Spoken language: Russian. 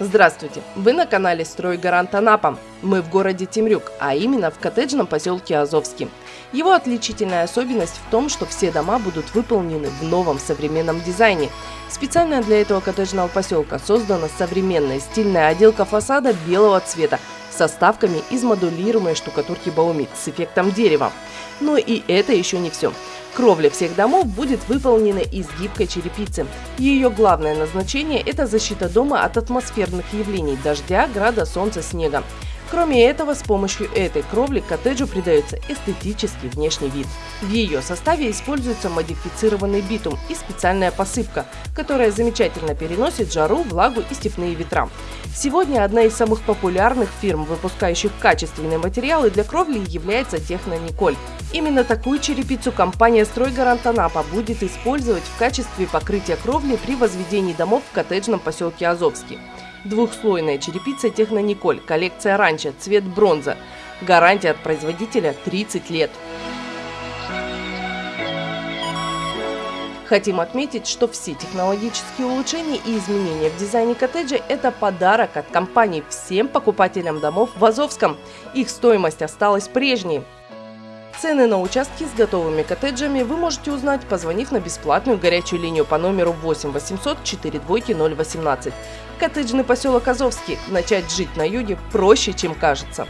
Здравствуйте! Вы на канале «Стройгарант Анапа». Мы в городе Темрюк, а именно в коттеджном поселке Азовский. Его отличительная особенность в том, что все дома будут выполнены в новом современном дизайне. Специально для этого коттеджного поселка создана современная стильная отделка фасада белого цвета со ставками из модулируемой штукатурки Баумит с эффектом дерева. Но и это еще не все. Кровля всех домов будет выполнена из гибкой черепицы. Ее главное назначение – это защита дома от атмосферных явлений – дождя, града, солнца, снега. Кроме этого, с помощью этой кровли коттеджу придается эстетический внешний вид. В ее составе используется модифицированный битум и специальная посыпка, которая замечательно переносит жару, влагу и степные ветра. Сегодня одна из самых популярных фирм, выпускающих качественные материалы для кровли, является Технониколь. Именно такую черепицу компания «Стройгарант Анапа» будет использовать в качестве покрытия кровли при возведении домов в коттеджном поселке Азовский. Двухслойная черепица Технониколь, коллекция ранчо, цвет бронза. Гарантия от производителя 30 лет. Хотим отметить, что все технологические улучшения и изменения в дизайне коттеджа – это подарок от компании всем покупателям домов в Азовском. Их стоимость осталась прежней. Цены на участки с готовыми коттеджами вы можете узнать, позвонив на бесплатную горячую линию по номеру 8 800 4 двойки 018. Коттеджный поселок Азовский. Начать жить на юге проще, чем кажется.